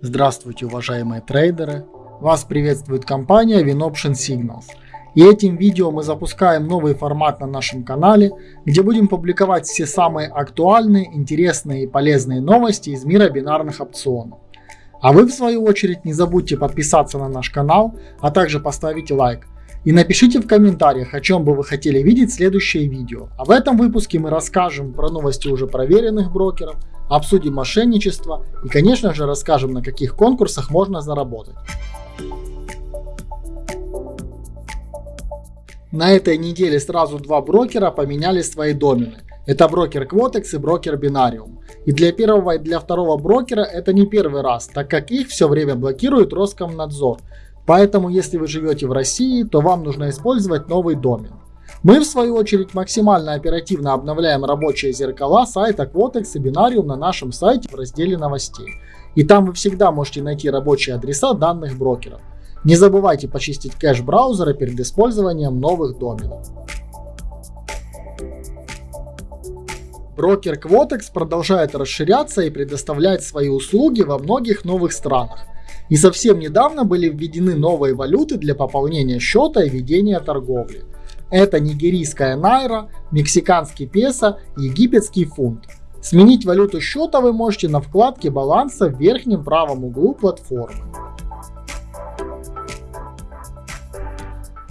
Здравствуйте, уважаемые трейдеры! Вас приветствует компания WinOption Signals. И этим видео мы запускаем новый формат на нашем канале, где будем публиковать все самые актуальные, интересные и полезные новости из мира бинарных опционов. А вы в свою очередь не забудьте подписаться на наш канал, а также поставить лайк. И напишите в комментариях, о чем бы вы хотели видеть следующее видео. А в этом выпуске мы расскажем про новости уже проверенных брокеров, обсудим мошенничество и, конечно же, расскажем, на каких конкурсах можно заработать. На этой неделе сразу два брокера поменяли свои домены. Это брокер Quotex и брокер Binarium. И для первого и для второго брокера это не первый раз, так как их все время блокирует Роскомнадзор. Поэтому если вы живете в России, то вам нужно использовать новый домен. Мы в свою очередь максимально оперативно обновляем рабочие зеркала сайта Quotex и Binarium на нашем сайте в разделе новостей. И там вы всегда можете найти рабочие адреса данных брокеров. Не забывайте почистить кэш браузера перед использованием новых доменов. Брокер Quotex продолжает расширяться и предоставлять свои услуги во многих новых странах. И совсем недавно были введены новые валюты для пополнения счета и ведения торговли. Это нигерийская найра, мексиканский песо египетский фунт. Сменить валюту счета вы можете на вкладке баланса в верхнем правом углу платформы.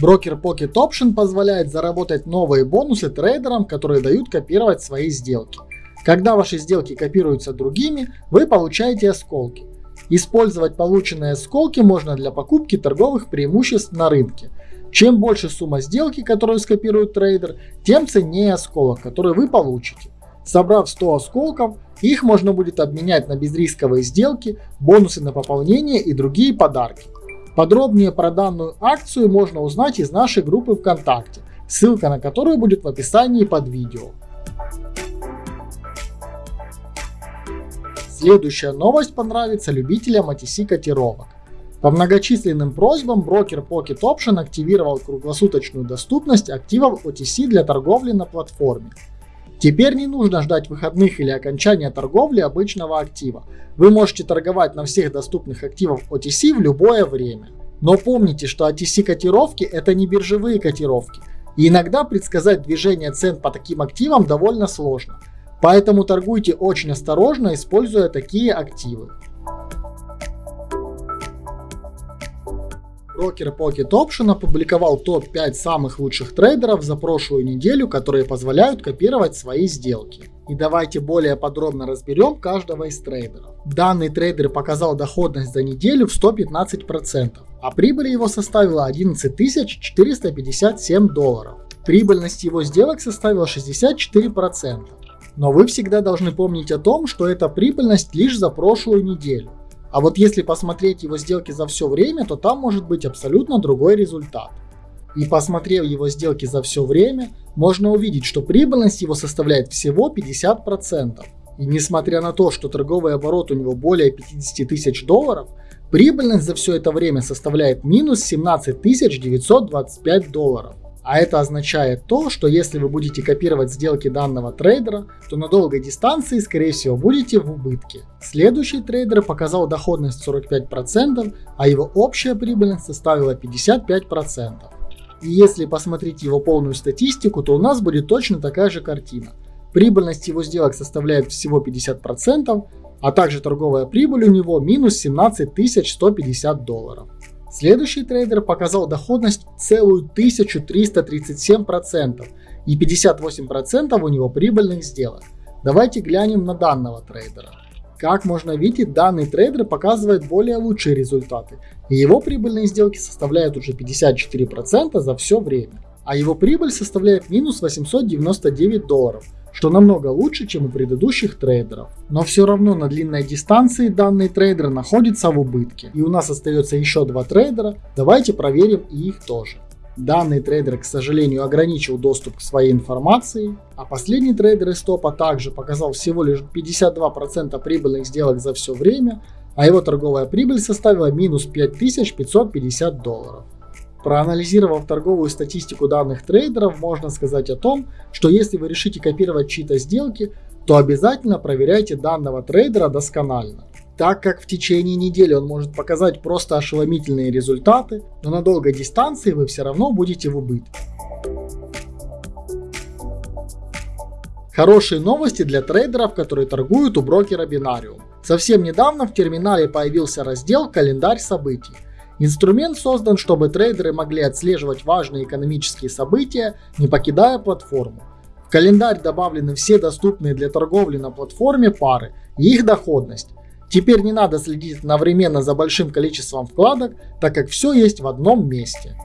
Брокер Pocket Option позволяет заработать новые бонусы трейдерам, которые дают копировать свои сделки. Когда ваши сделки копируются другими, вы получаете осколки. Использовать полученные осколки можно для покупки торговых преимуществ на рынке – чем больше сумма сделки, которую скопирует трейдер, тем ценнее осколок, который вы получите. Собрав 100 осколков, их можно будет обменять на безрисковые сделки, бонусы на пополнение и другие подарки. Подробнее про данную акцию можно узнать из нашей группы ВКонтакте, ссылка на которую будет в описании под видео. Следующая новость понравится любителям OTC котировок. По многочисленным просьбам брокер Pocket Option активировал круглосуточную доступность активов OTC для торговли на платформе. Теперь не нужно ждать выходных или окончания торговли обычного актива. Вы можете торговать на всех доступных активах OTC в любое время. Но помните, что OTC котировки это не биржевые котировки. И иногда предсказать движение цен по таким активам довольно сложно. Поэтому торгуйте очень осторожно, используя такие активы. Брокер Pocket Option опубликовал топ-5 самых лучших трейдеров за прошлую неделю, которые позволяют копировать свои сделки. И давайте более подробно разберем каждого из трейдеров. Данный трейдер показал доходность за неделю в 115%, а прибыль его составила 11 457 долларов. Прибыльность его сделок составила 64%. Но вы всегда должны помнить о том, что эта прибыльность лишь за прошлую неделю. А вот если посмотреть его сделки за все время, то там может быть абсолютно другой результат. И посмотрев его сделки за все время, можно увидеть, что прибыльность его составляет всего 50%. И несмотря на то, что торговый оборот у него более 50 тысяч долларов, прибыльность за все это время составляет минус 17 925 долларов. А это означает то, что если вы будете копировать сделки данного трейдера, то на долгой дистанции скорее всего будете в убытке. Следующий трейдер показал доходность 45%, а его общая прибыльность составила 55%. И если посмотреть его полную статистику, то у нас будет точно такая же картина. Прибыльность его сделок составляет всего 50%, а также торговая прибыль у него минус 17 150 долларов. Следующий трейдер показал доходность целую 1337% и 58% у него прибыльных сделок. Давайте глянем на данного трейдера. Как можно видеть, данный трейдер показывает более лучшие результаты, и его прибыльные сделки составляют уже 54% за все время, а его прибыль составляет минус 899 долларов, что намного лучше, чем у предыдущих трейдеров. Но все равно на длинной дистанции данный трейдер находится в убытке. И у нас остается еще два трейдера, давайте проверим и их тоже. Данный трейдер, к сожалению, ограничил доступ к своей информации, а последний трейдер из топа также показал всего лишь 52% прибыльных сделок за все время, а его торговая прибыль составила минус 5550 долларов. Проанализировав торговую статистику данных трейдеров, можно сказать о том, что если вы решите копировать чьи-то сделки, то обязательно проверяйте данного трейдера досконально. так как в течение недели он может показать просто ошеломительные результаты, но на долгой дистанции вы все равно будете в убытке. Хорошие новости для трейдеров, которые торгуют у брокера Binarium. Совсем недавно в терминале появился раздел «Календарь событий». Инструмент создан, чтобы трейдеры могли отслеживать важные экономические события, не покидая платформу. В календарь добавлены все доступные для торговли на платформе пары и их доходность. Теперь не надо следить одновременно за большим количеством вкладок, так как все есть в одном месте.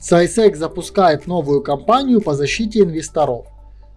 SciSec запускает новую кампанию по защите инвесторов.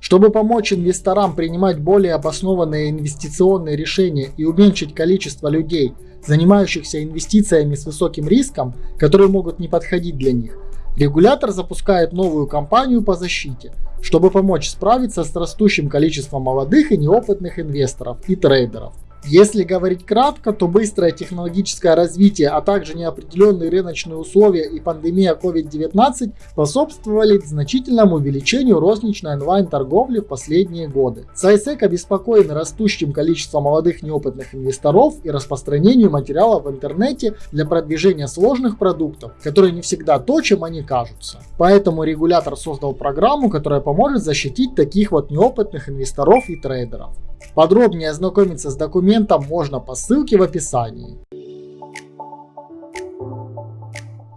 Чтобы помочь инвесторам принимать более обоснованные инвестиционные решения и уменьшить количество людей, занимающихся инвестициями с высоким риском, которые могут не подходить для них, регулятор запускает новую кампанию по защите, чтобы помочь справиться с растущим количеством молодых и неопытных инвесторов и трейдеров. Если говорить кратко, то быстрое технологическое развитие, а также неопределенные рыночные условия и пандемия COVID-19 способствовали значительному увеличению розничной онлайн-торговли в последние годы. SciSec обеспокоен растущим количеством молодых неопытных инвесторов и распространению материалов в интернете для продвижения сложных продуктов, которые не всегда то, чем они кажутся. Поэтому регулятор создал программу, которая поможет защитить таких вот неопытных инвесторов и трейдеров. Подробнее ознакомиться с документом можно по ссылке в описании.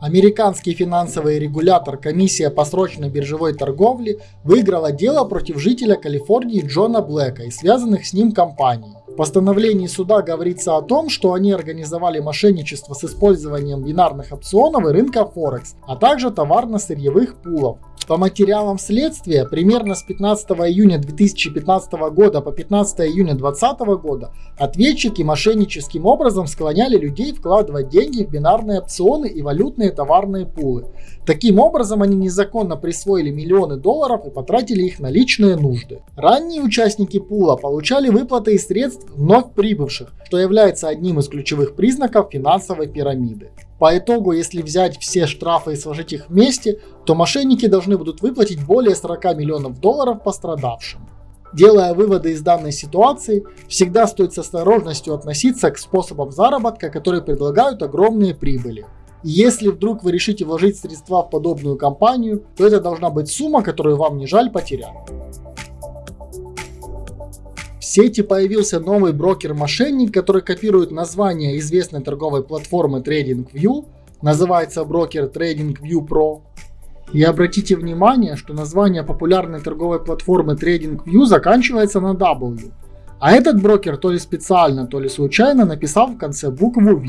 Американский финансовый регулятор Комиссия по срочной биржевой торговле выиграла дело против жителя Калифорнии Джона Блэка и связанных с ним компаний. В постановлении суда говорится о том, что они организовали мошенничество с использованием бинарных опционов и рынка Форекс, а также товарно-сырьевых пулов, по материалам следствия, примерно с 15 июня 2015 года по 15 июня 2020 года ответчики мошенническим образом склоняли людей вкладывать деньги в бинарные опционы и валютные товарные пулы. Таким образом, они незаконно присвоили миллионы долларов и потратили их на личные нужды. Ранние участники пула получали выплаты из средств вновь прибывших, что является одним из ключевых признаков финансовой пирамиды. По итогу, если взять все штрафы и сложить их вместе, то мошенники должны будут выплатить более 40 миллионов долларов пострадавшим. Делая выводы из данной ситуации, всегда стоит с осторожностью относиться к способам заработка, которые предлагают огромные прибыли. И если вдруг вы решите вложить средства в подобную компанию, то это должна быть сумма, которую вам не жаль потерять. Сети появился новый брокер-мошенник, который копирует название известной торговой платформы TradingView, называется брокер TradingView Pro. И обратите внимание, что название популярной торговой платформы TradingView заканчивается на W. А этот брокер то ли специально, то ли случайно написал в конце букву V.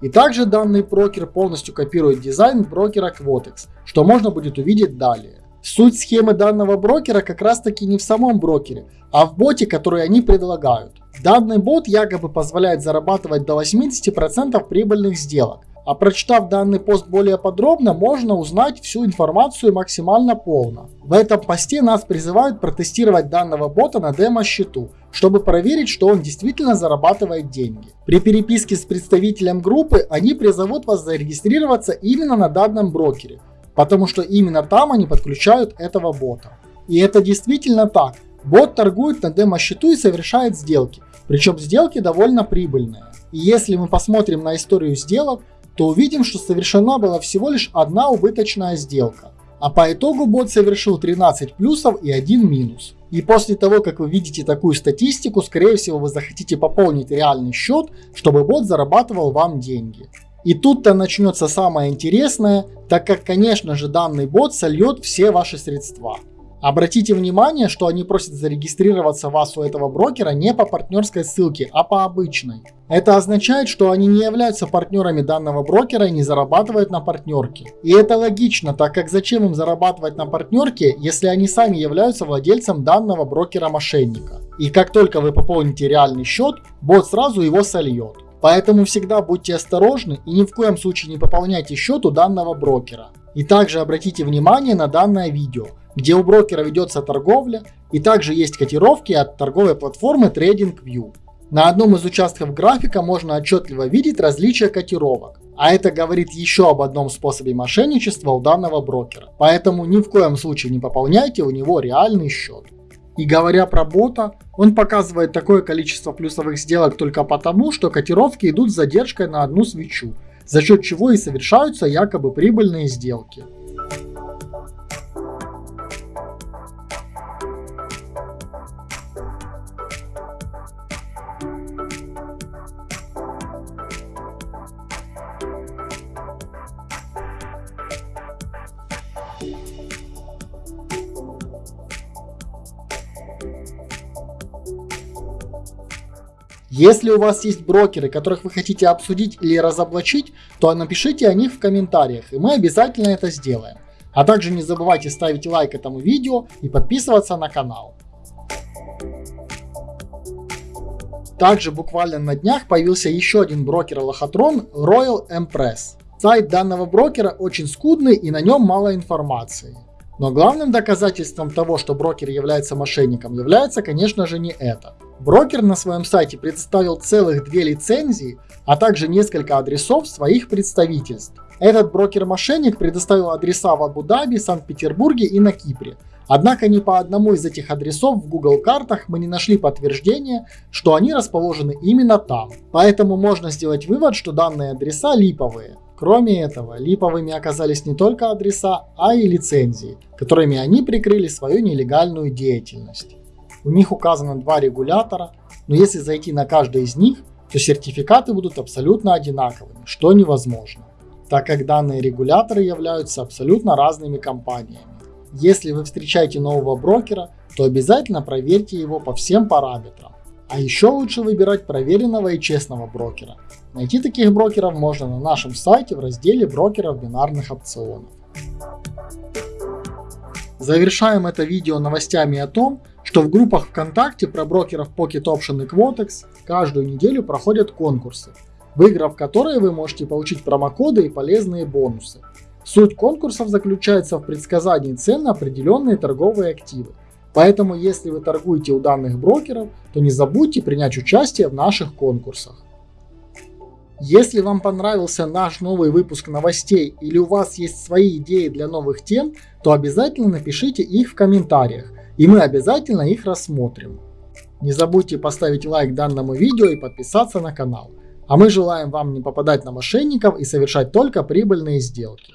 И также данный брокер полностью копирует дизайн брокера Quotex, что можно будет увидеть далее. Суть схемы данного брокера как раз таки не в самом брокере, а в боте, который они предлагают. Данный бот якобы позволяет зарабатывать до 80% прибыльных сделок. А прочитав данный пост более подробно, можно узнать всю информацию максимально полно. В этом посте нас призывают протестировать данного бота на демо-счету, чтобы проверить, что он действительно зарабатывает деньги. При переписке с представителем группы они призовут вас зарегистрироваться именно на данном брокере, потому что именно там они подключают этого бота. И это действительно так. Бот торгует на демо-счету и совершает сделки, причем сделки довольно прибыльные. И если мы посмотрим на историю сделок, то увидим, что совершена была всего лишь одна убыточная сделка. А по итогу бот совершил 13 плюсов и 1 минус. И после того, как вы видите такую статистику, скорее всего вы захотите пополнить реальный счет, чтобы бот зарабатывал вам деньги. И тут-то начнется самое интересное, так как, конечно же, данный бот сольет все ваши средства. Обратите внимание, что они просят зарегистрироваться вас у этого брокера не по партнерской ссылке, а по обычной. Это означает, что они не являются партнерами данного брокера и не зарабатывают на партнерке. И это логично, так как зачем им зарабатывать на партнерке, если они сами являются владельцем данного брокера-мошенника. И как только вы пополните реальный счет, бот сразу его сольет. Поэтому всегда будьте осторожны и ни в коем случае не пополняйте счет у данного брокера. И также обратите внимание на данное видео, где у брокера ведется торговля и также есть котировки от торговой платформы TradingView. На одном из участков графика можно отчетливо видеть различия котировок. А это говорит еще об одном способе мошенничества у данного брокера. Поэтому ни в коем случае не пополняйте у него реальный счет. И говоря про бота, он показывает такое количество плюсовых сделок только потому, что котировки идут с задержкой на одну свечу, за счет чего и совершаются якобы прибыльные сделки. Если у вас есть брокеры, которых вы хотите обсудить или разоблачить, то напишите о них в комментариях, и мы обязательно это сделаем. А также не забывайте ставить лайк этому видео и подписываться на канал. Также буквально на днях появился еще один брокер Лохотрон Royal Empress. Сайт данного брокера очень скудный и на нем мало информации. Но главным доказательством того, что брокер является мошенником, является, конечно же, не это. Брокер на своем сайте представил целых две лицензии, а также несколько адресов своих представительств. Этот брокер-мошенник предоставил адреса в Абу-Даби, Санкт-Петербурге и на Кипре. Однако ни по одному из этих адресов в Google картах мы не нашли подтверждения, что они расположены именно там. Поэтому можно сделать вывод, что данные адреса липовые. Кроме этого, липовыми оказались не только адреса, а и лицензии, которыми они прикрыли свою нелегальную деятельность. У них указано два регулятора, но если зайти на каждый из них, то сертификаты будут абсолютно одинаковыми, что невозможно, так как данные регуляторы являются абсолютно разными компаниями. Если вы встречаете нового брокера, то обязательно проверьте его по всем параметрам. А еще лучше выбирать проверенного и честного брокера. Найти таких брокеров можно на нашем сайте в разделе брокеров бинарных опционов. Завершаем это видео новостями о том, что в группах ВКонтакте про брокеров Pocket Option и Quotex каждую неделю проходят конкурсы, выиграв которые вы можете получить промокоды и полезные бонусы. Суть конкурсов заключается в предсказании цен на определенные торговые активы. Поэтому, если вы торгуете у данных брокеров, то не забудьте принять участие в наших конкурсах. Если вам понравился наш новый выпуск новостей или у вас есть свои идеи для новых тем, то обязательно напишите их в комментариях и мы обязательно их рассмотрим. Не забудьте поставить лайк данному видео и подписаться на канал. А мы желаем вам не попадать на мошенников и совершать только прибыльные сделки.